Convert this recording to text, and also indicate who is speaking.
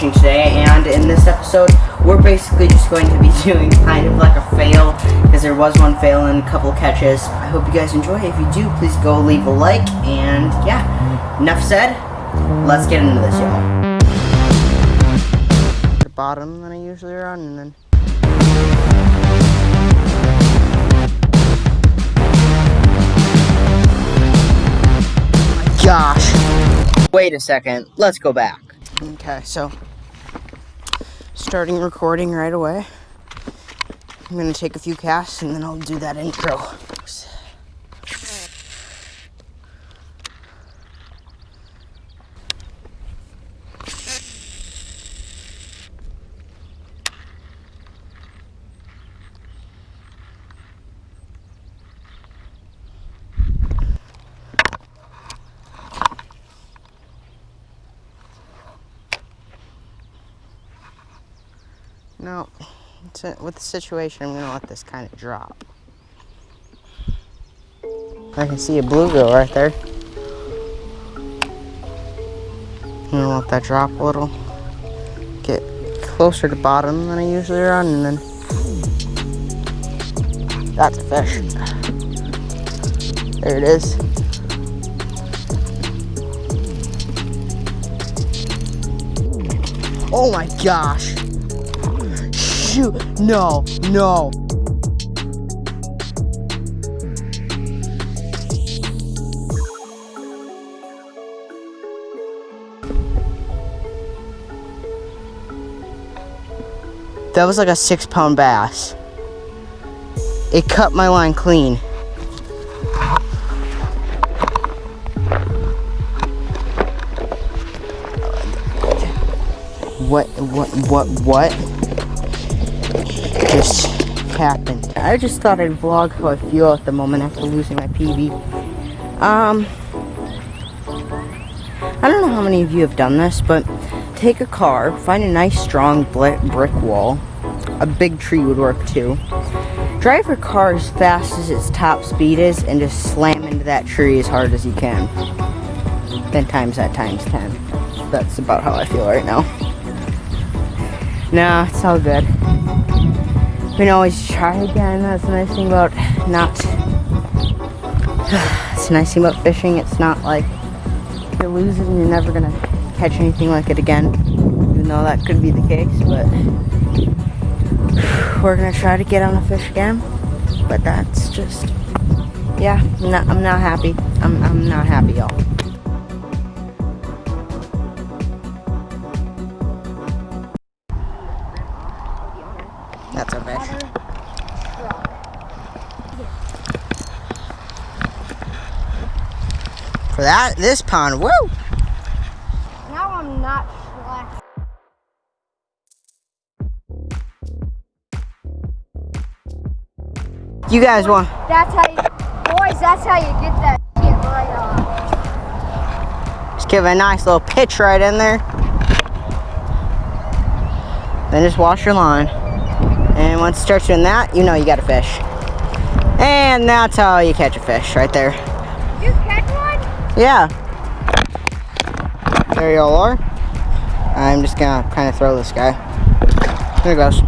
Speaker 1: today, and in this episode, we're basically just going to be doing kind of like a fail, because there was one fail and a couple catches. I hope you guys enjoy. If you do, please go leave a like, and yeah, enough said, let's get into this, y'all. The bottom that I usually run, and then gosh. Wait a second. Let's go back. Okay, so starting recording right away. I'm gonna take a few casts and then I'll do that intro. No, with the situation, I'm gonna let this kind of drop. I can see a bluegill right there. I'm gonna let that drop a little. Get closer to bottom than I usually run, and then that's a fish. There it is. Oh my gosh shoot. No, no. That was like a six pound bass. It cut my line clean. What, what, what, what? Just happened. I just thought I'd vlog how I feel at the moment after losing my PB. Um, I don't know how many of you have done this, but take a car, find a nice strong brick wall. A big tree would work too. Drive your car as fast as its top speed is and just slam into that tree as hard as you can. Then times that times 10. That's about how I feel right now. Nah, it's all good we can always try again. That's the nice thing about not. it's a nice thing about fishing. It's not like you lose it and you're never gonna catch anything like it again. Even though that could be the case, but we're gonna try to get on a fish again. But that's just, yeah. I'm not. I'm not happy. I'm. I'm not happy, y'all. For that, this pond, woo!
Speaker 2: Now I'm not slack.
Speaker 1: You guys want?
Speaker 2: That's how you, boys, that's how you get that shit right
Speaker 1: on. Just give it a nice little pitch right in there. Then just wash your line. And once it starts doing that, you know you got a fish. And that's how you catch a fish, right there. Yeah. There you all are. I'm just gonna kind of throw this guy. There goes.